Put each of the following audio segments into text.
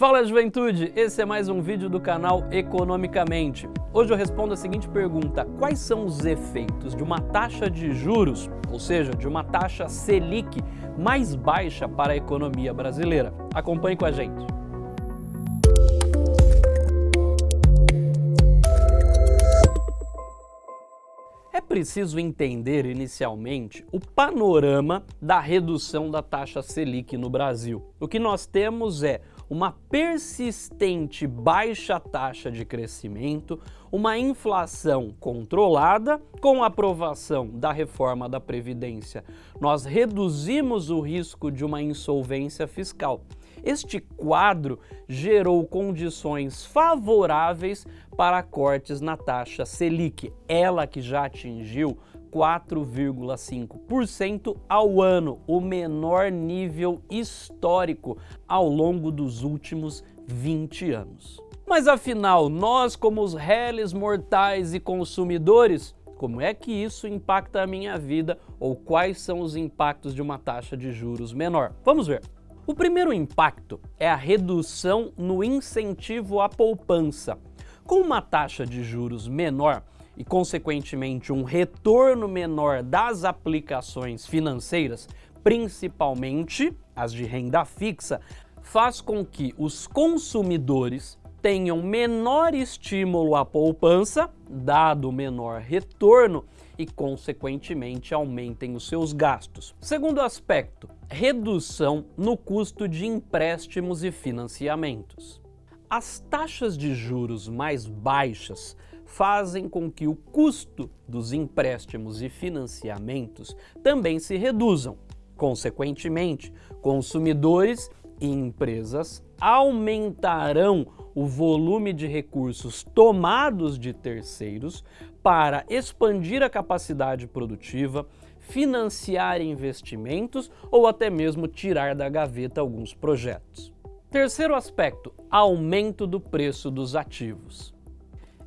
Fala juventude, esse é mais um vídeo do canal Economicamente. Hoje eu respondo a seguinte pergunta, quais são os efeitos de uma taxa de juros, ou seja, de uma taxa Selic mais baixa para a economia brasileira? Acompanhe com a gente. É preciso entender inicialmente o panorama da redução da taxa Selic no Brasil. O que nós temos é uma persistente baixa taxa de crescimento, uma inflação controlada com a aprovação da reforma da Previdência. Nós reduzimos o risco de uma insolvência fiscal. Este quadro gerou condições favoráveis para cortes na taxa Selic, ela que já atingiu 4,5% ao ano, o menor nível histórico ao longo dos últimos 20 anos. Mas afinal, nós como os réis mortais e consumidores, como é que isso impacta a minha vida ou quais são os impactos de uma taxa de juros menor? Vamos ver. O primeiro impacto é a redução no incentivo à poupança. Com uma taxa de juros menor, e, consequentemente, um retorno menor das aplicações financeiras, principalmente as de renda fixa, faz com que os consumidores tenham menor estímulo à poupança, dado menor retorno, e, consequentemente, aumentem os seus gastos. Segundo aspecto, redução no custo de empréstimos e financiamentos. As taxas de juros mais baixas fazem com que o custo dos empréstimos e financiamentos também se reduzam. Consequentemente, consumidores e empresas aumentarão o volume de recursos tomados de terceiros para expandir a capacidade produtiva, financiar investimentos ou até mesmo tirar da gaveta alguns projetos. Terceiro aspecto, aumento do preço dos ativos.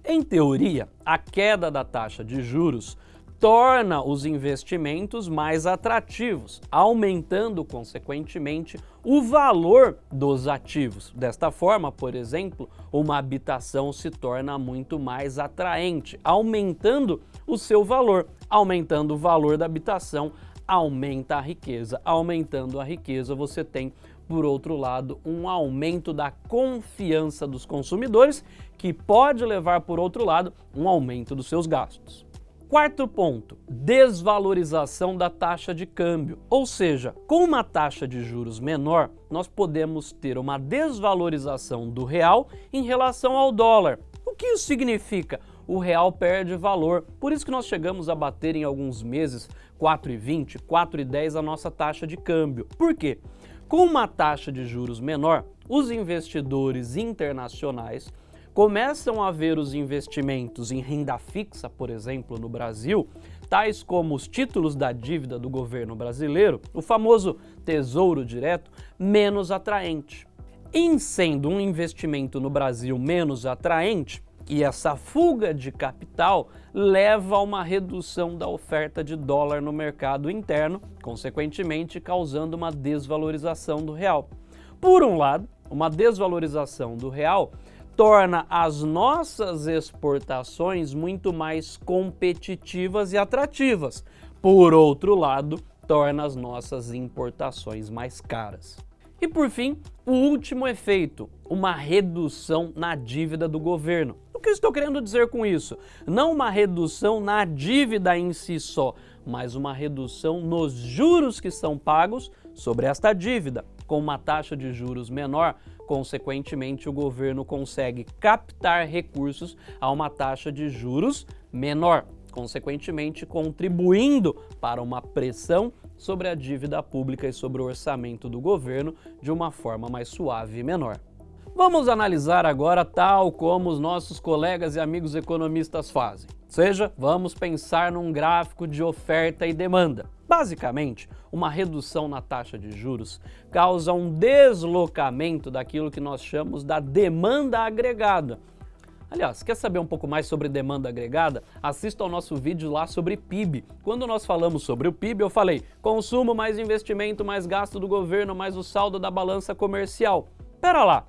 Em teoria, a queda da taxa de juros torna os investimentos mais atrativos, aumentando, consequentemente, o valor dos ativos. Desta forma, por exemplo, uma habitação se torna muito mais atraente, aumentando o seu valor. Aumentando o valor da habitação, aumenta a riqueza. Aumentando a riqueza, você tem por outro lado, um aumento da confiança dos consumidores, que pode levar, por outro lado, um aumento dos seus gastos. Quarto ponto, desvalorização da taxa de câmbio. Ou seja, com uma taxa de juros menor, nós podemos ter uma desvalorização do real em relação ao dólar. O que isso significa? O real perde valor. Por isso que nós chegamos a bater em alguns meses 4,20, 4,10 a nossa taxa de câmbio. Por quê? Com uma taxa de juros menor, os investidores internacionais começam a ver os investimentos em renda fixa, por exemplo, no Brasil, tais como os títulos da dívida do governo brasileiro, o famoso Tesouro Direto, menos atraente. Em sendo um investimento no Brasil menos atraente, e essa fuga de capital leva a uma redução da oferta de dólar no mercado interno, consequentemente causando uma desvalorização do real. Por um lado, uma desvalorização do real torna as nossas exportações muito mais competitivas e atrativas. Por outro lado, torna as nossas importações mais caras. E por fim, o último efeito, uma redução na dívida do governo que estou querendo dizer com isso? Não uma redução na dívida em si só, mas uma redução nos juros que são pagos sobre esta dívida. Com uma taxa de juros menor, consequentemente o governo consegue captar recursos a uma taxa de juros menor, consequentemente contribuindo para uma pressão sobre a dívida pública e sobre o orçamento do governo de uma forma mais suave e menor. Vamos analisar agora tal como os nossos colegas e amigos economistas fazem. Ou seja, vamos pensar num gráfico de oferta e demanda. Basicamente, uma redução na taxa de juros causa um deslocamento daquilo que nós chamamos da demanda agregada. Aliás, quer saber um pouco mais sobre demanda agregada? Assista ao nosso vídeo lá sobre PIB. Quando nós falamos sobre o PIB, eu falei consumo mais investimento, mais gasto do governo, mais o saldo da balança comercial. Pera lá,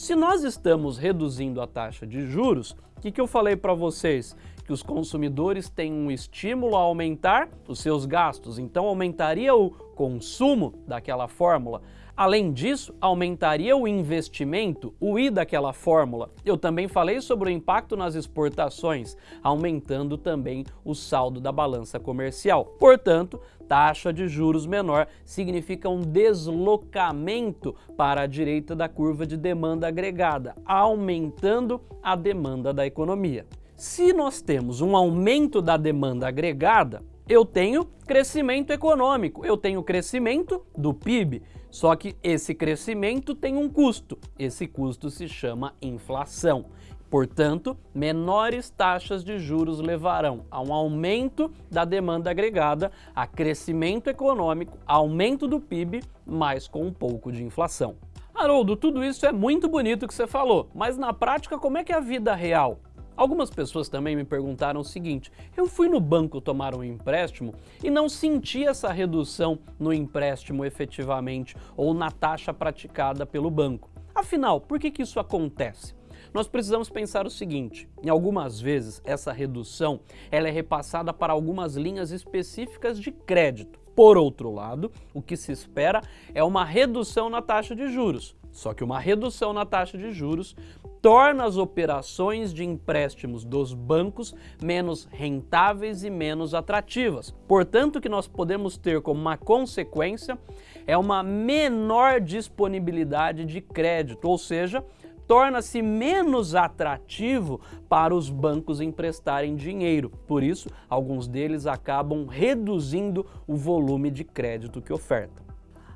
Se nós estamos reduzindo a taxa de juros, o que, que eu falei para vocês? Que os consumidores têm um estímulo a aumentar os seus gastos, então aumentaria o consumo daquela fórmula. Além disso, aumentaria o investimento, o I daquela fórmula. Eu também falei sobre o impacto nas exportações, aumentando também o saldo da balança comercial. Portanto, taxa de juros menor significa um deslocamento para a direita da curva de demanda agregada, aumentando a demanda da economia. Se nós temos um aumento da demanda agregada, eu tenho crescimento econômico, eu tenho crescimento do PIB. Só que esse crescimento tem um custo. Esse custo se chama inflação. Portanto, menores taxas de juros levarão a um aumento da demanda agregada, a crescimento econômico, aumento do PIB, mas com um pouco de inflação. Haroldo, tudo isso é muito bonito que você falou, mas na prática como é que é a vida real? Algumas pessoas também me perguntaram o seguinte, eu fui no banco tomar um empréstimo e não senti essa redução no empréstimo efetivamente ou na taxa praticada pelo banco. Afinal, por que, que isso acontece? Nós precisamos pensar o seguinte, em algumas vezes essa redução ela é repassada para algumas linhas específicas de crédito. Por outro lado, o que se espera é uma redução na taxa de juros. Só que uma redução na taxa de juros torna as operações de empréstimos dos bancos menos rentáveis e menos atrativas. Portanto, o que nós podemos ter como uma consequência é uma menor disponibilidade de crédito, ou seja, torna-se menos atrativo para os bancos emprestarem dinheiro. Por isso, alguns deles acabam reduzindo o volume de crédito que ofertam.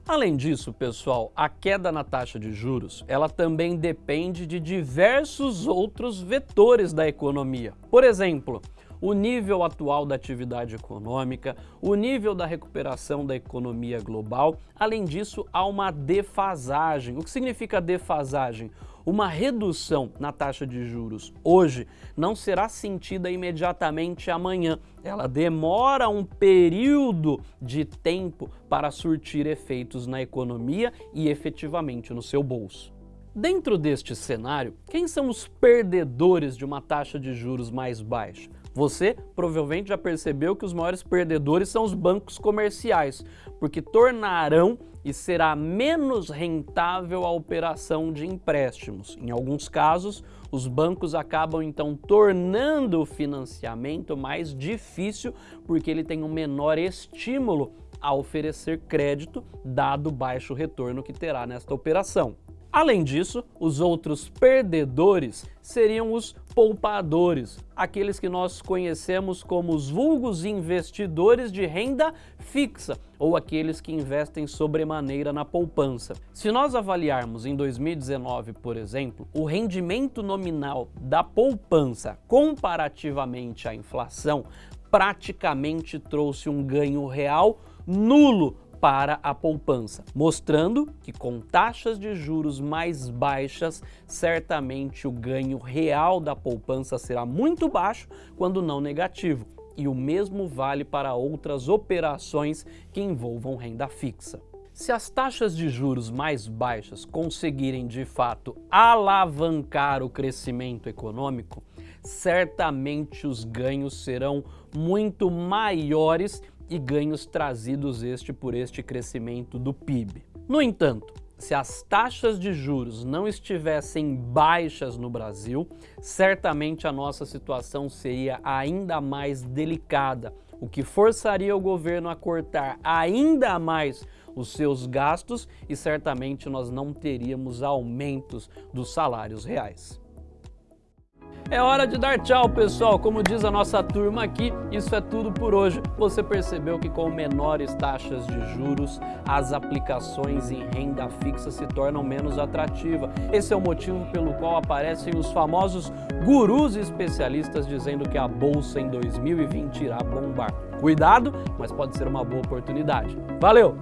Além disso, pessoal, a queda na taxa de juros, ela também depende de diversos outros vetores da economia. Por exemplo, o nível atual da atividade econômica, o nível da recuperação da economia global. Além disso, há uma defasagem. O que significa defasagem? Uma redução na taxa de juros hoje não será sentida imediatamente amanhã. Ela demora um período de tempo para surtir efeitos na economia e efetivamente no seu bolso. Dentro deste cenário, quem são os perdedores de uma taxa de juros mais baixa? Você provavelmente já percebeu que os maiores perdedores são os bancos comerciais, porque tornarão e será menos rentável a operação de empréstimos. Em alguns casos, os bancos acabam então tornando o financiamento mais difícil porque ele tem um menor estímulo a oferecer crédito, dado o baixo retorno que terá nesta operação. Além disso, os outros perdedores seriam os poupadores, aqueles que nós conhecemos como os vulgos investidores de renda fixa ou aqueles que investem sobremaneira na poupança. Se nós avaliarmos em 2019, por exemplo, o rendimento nominal da poupança comparativamente à inflação praticamente trouxe um ganho real nulo para a poupança, mostrando que com taxas de juros mais baixas, certamente o ganho real da poupança será muito baixo, quando não negativo. E o mesmo vale para outras operações que envolvam renda fixa. Se as taxas de juros mais baixas conseguirem de fato alavancar o crescimento econômico, certamente os ganhos serão muito maiores e ganhos trazidos este por este crescimento do PIB. No entanto, se as taxas de juros não estivessem baixas no Brasil, certamente a nossa situação seria ainda mais delicada, o que forçaria o governo a cortar ainda mais os seus gastos e certamente nós não teríamos aumentos dos salários reais. É hora de dar tchau, pessoal. Como diz a nossa turma aqui, isso é tudo por hoje. Você percebeu que com menores taxas de juros, as aplicações em renda fixa se tornam menos atrativas. Esse é o motivo pelo qual aparecem os famosos gurus especialistas dizendo que a bolsa em 2020 irá bombar. Cuidado, mas pode ser uma boa oportunidade. Valeu!